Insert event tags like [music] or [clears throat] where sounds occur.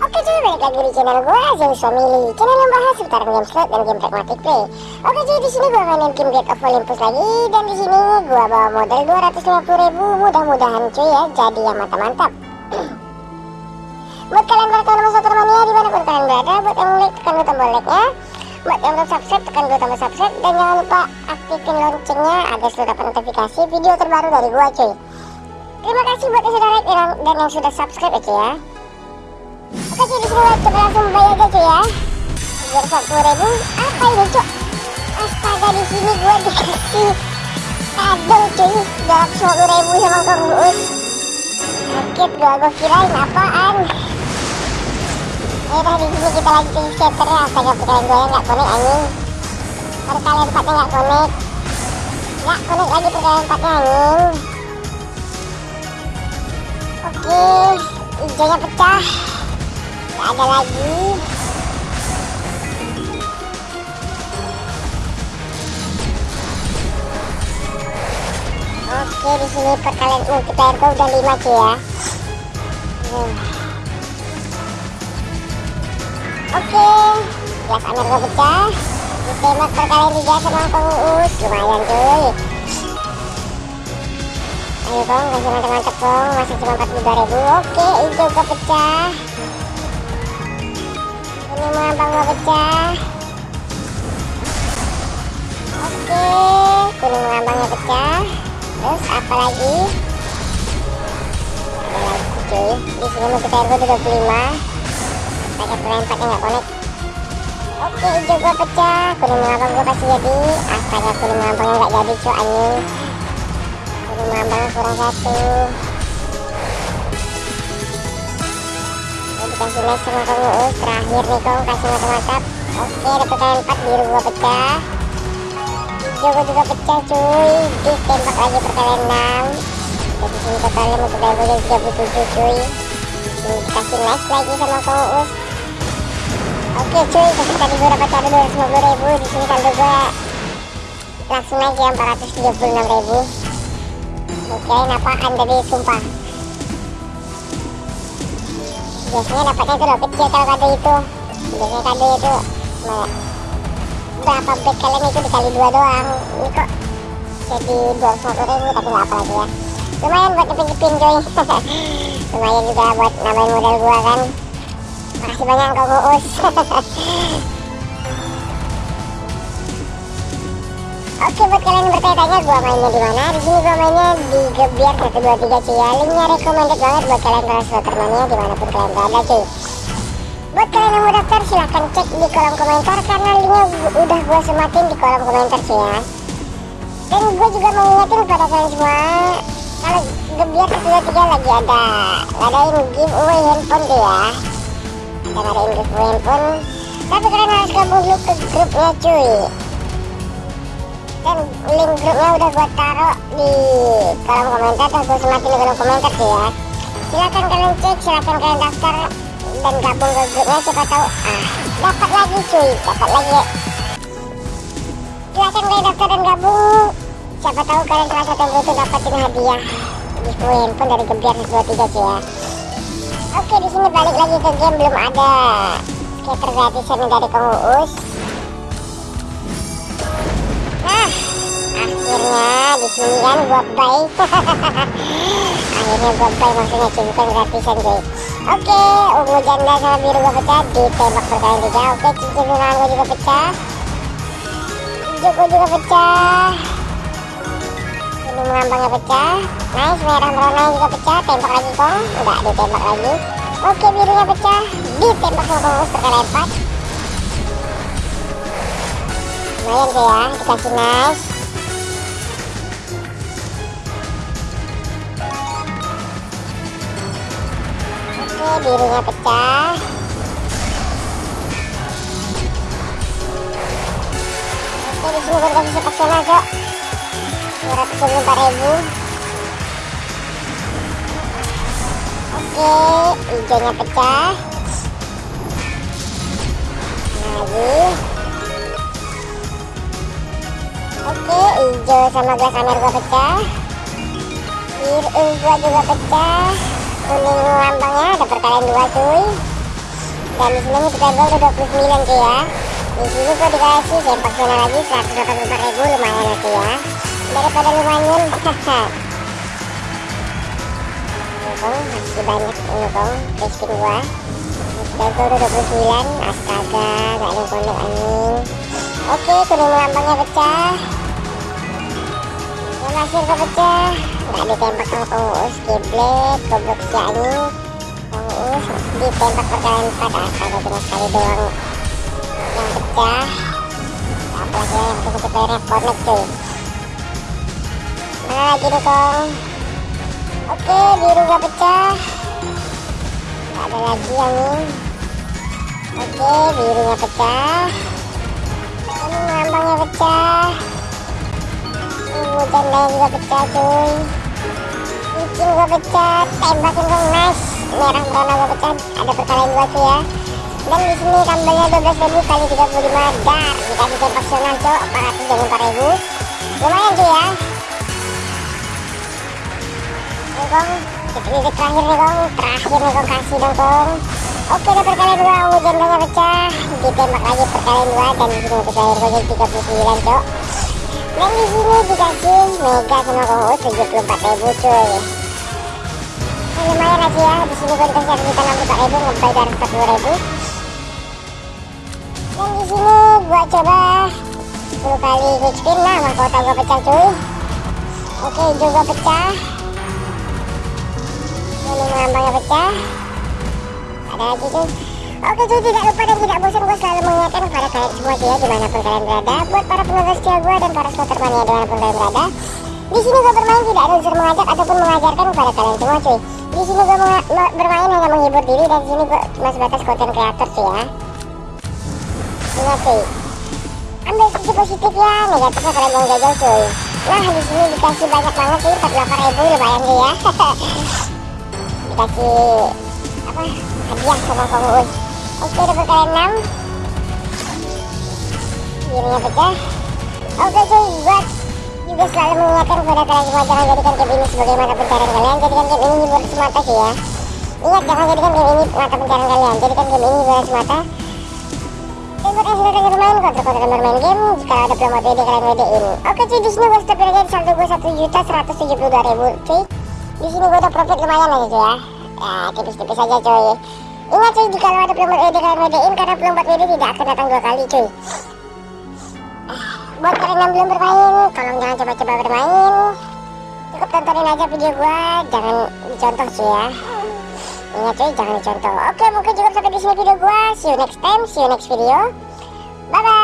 Oke cuy balik lagi di channel gue Zeus Family. Channel yang bahas seputar game slot dan game pragmatic play. Oke cuy di sini gue mainin game Gate of Olympus lagi. Dan di sini gue bawa modal 250 ribu. Mudah-mudahan cuy ya jadi yang mantap-mantap. [clears throat] Buat kalian para teman satu temannya di mana pun kalian berada Buat yang like tekan tombol like nya Buat yang belum subscribe tekan dulu tombol subscribe. Dan jangan lupa aktifin loncengnya Agar selalu dapat notifikasi video terbaru dari gue cuy. Terima kasih buat yang sudah like dan yang sudah subscribe ya cuy ya. Oke cuy di sini gue coba langsung bayar aja cuy ya. Biar sepuluh ribu. Apa ini cuy Astaga di sini gue dikasih Kado cuy. Dalam sepuluh ribu sama Kang Uus Kaget gue gue kirain apaan Yaudah di sini kita lagi ke scatter ya. Astaga perkalian gue gak connect anjing. Perkalian empatnya gak connect Gak connect lagi perkalian empatnya anjing. Oke Hijaunya pecah. Gak ada lagi. Oke di sini perkalian multiplayer gue udah 5 cuy ya. Hmm. Oke Gas Amir gue pecah Ditembak perkalian 3 sama Kong Uus. Lumayan cuy. Ayo Kong kasih mantap-mantap Kong Masih cuma 42 ribu. Oke hijau gue pecah. Ini mengambang gak pecah. Oke kuning mengambangnya pecah. Terus apa lagi? Ada lagi cuy. Di sini mau kita air 25 pakai perempatnya nggak connect oke hijau gua pecah. Kuning mengambang gua kasih jadi. Astaga kuning mengambangnya nggak jadi cuy anjing. Kuning mengambangnya kurang satu. Kasih nice sama kamu terakhir nih kau. Kasih mantap-mantap oke dapat kalian 4 biru gua pecah. Hijau gua juga pecah cuy. Ditembak lagi perkalian 6 jadi sini totalnya mau kita gua jadi 37 cuy. Sini dikasih nice lagi sama kamu oke cuy tadi gua dapat saldo 250 ribu di sini saldo gua langsung naik ya 436 ribu. Oke apaan tadi sumpah. Biasanya dapatnya itu udah kecil kalau kado itu. Biasanya kado itu berapa back kalian itu dikali dua doang. Ini kok jadi dua ratus ribu tapi nggak apa lagi ya. Lumayan buat nyepin-nyepin coy [laughs] lumayan juga buat nambahin modal gua kan makasih banyak kau nguus Oke buat kalian yang bertanya-tanya gua mainnya di mana? Di sini gua mainnya di Gebiar 123 cuy ya. Linknya recommended banget buat kalian suka termania di mana pun kalian berada cuy. Buat kalian yang mau daftar silahkan cek di kolom komentar karena linknya udah gua sematin di kolom komentar cuy ya. Dan gua juga mau ingetin pada kalian semua kalau Gebiar 123 lagi ada ngadain giveaway handphone tuh ya. Ada ngadain giveaway handphone. Tapi kalian harus gabung dulu ke grupnya cuy. Dan link grupnya udah gue taruh di kolom komentar atau gue semakin di kolom komentar sih ya. Silahkan kalian cek silahkan kalian daftar dan gabung ke grupnya siapa tahu ah dapat lagi cuy. Dapat lagi. Silahkan kalian daftar dan gabung. Siapa tahu kalian salah satu yang itu dapatin hadiah giveaway handphone dari Gebiar 123 cuy ya oke di sini balik lagi ke game belum ada skater gratisan dari Kang Uus Nah, akhirnya di sini kan gua buy. [laughs] akhirnya gua buy maksudnya bukan gratisan cuy. Oke, ungu janda sama biru gua pecah ditembak berkali tiga. Oke, cincin gua juga pecah. Gua juga pecah. Mengambangnya pecah. Nice, merah merona juga pecah. Tembak lagi kong, enggak ditembak lagi. Oke, birunya pecah. Ditembak sama kong berkali empat. lumayan tuh ya dikasih nice oke birunya pecah oke di sini gue kasih sepaksional cok 224 ribu oke hijaunya pecah lagi. Oke hijau sama amer gua pecah. Biru gua juga pecah. Kuning lambangnya ada perkalian dua cuy. Dan di sini kita udah 29 cuy ya. Di sini gua dikasih sempak zona lagi 184 ribu lumayan ya cuy ya daripada lumayan [laughs] hahaha. Kong masih banyak ini kong spin gua. Dago udah 29 astaga gak ada konek anjing. Oke kuning lambangnya pecah. Yang hasil gua pecah. Gak ditembak sama kong us kiblet goblok si anjing us ditembak perkalian 4 astaga cuma sekali doang. Yang pecah. Apalagi yang kita playernya connect cuy lagi nih kong Oke, biru gak pecah. Gak ada lagi yang ini. Oke, birunya pecah. Ini lambangnya pecah. Ini jandanya juga pecah, cuy. Licin gua pecah, tembakin dong, nice. Merah merona gua pecah, ada perkalian dua cuy ya. Dan di sini kambelnya 12.000 kali 35 dar. Dikasih tempak senang, cok, 424.000. Lumayan cuy ya. Kong terakhir nih kong terakhir nih kong kasih dong kong oke udah perkalian dua. Ungu jandanya pecah. Ditembak lagi perkalian dua. Dan di sini untuk terakhir kong 39 cok dan di sini dikasih mega sama kong us 74 ribu cuy. Nah, lumayan aja ya. Di sini gue dikasih kita 64 ribu ngebay dari 40 ribu. Dan di sini gua coba 10 kali quick spin nah gua pecah cuy. Oke hijau gua pecah ini lambangnya pecah. Ada lagi tuh oke cuy tidak lupa dan tidak bosan gue selalu mengingatkan kepada kalian semua sih ya di mana pun kalian berada buat para penonton setia gue dan para slotter mania di mana pun kalian berada. Di sini gue bermain tidak ada unsur mengajak ataupun mengajarkan kepada kalian semua cuy. Di sini gue bermain hanya menghibur diri dan di sini gue cuma sebatas konten kreator sih ya. Ingat cuy. Ambil sisi positif ya negatifnya kalian jangan jajal cuy. Nah di sini dikasih banyak banget sih 48 ribu lumayan sih ya [laughs] dikasih apa hadiah sama Kang Uus oke dapat kalian 6 kirinya pecah oke cuy buat juga selalu mengingatkan kepada kalian semua jangan jadikan game ini sebagai mata pencarian kalian. Jadikan game ini hiburan semata sih ya. Ingat jangan jadikan game ini mata pencarian kalian. Jadikan game ini hiburan semata. Dan buat yang sudah lagi bermain kontra-kontra bermain game jika ada promo WD kalian WD-in oke cuy di sini gue stop aja di saldo gue 1 juta 172 ribu cuy di sini gue udah profit lumayan aja cuy ya. Ya tipis-tipis aja cuy ingat cuy jika ada promo WD kalian WD-in karena promo WD tidak akan datang dua kali cuy buat kalian yang belum bermain tolong jangan coba-coba bermain. Cukup tontonin aja video gue jangan dicontoh cuy ya. Ingat cuy jangan dicontoh. Oke mungkin cukup sampai di sini video gue see you next time see you next video. Bye bye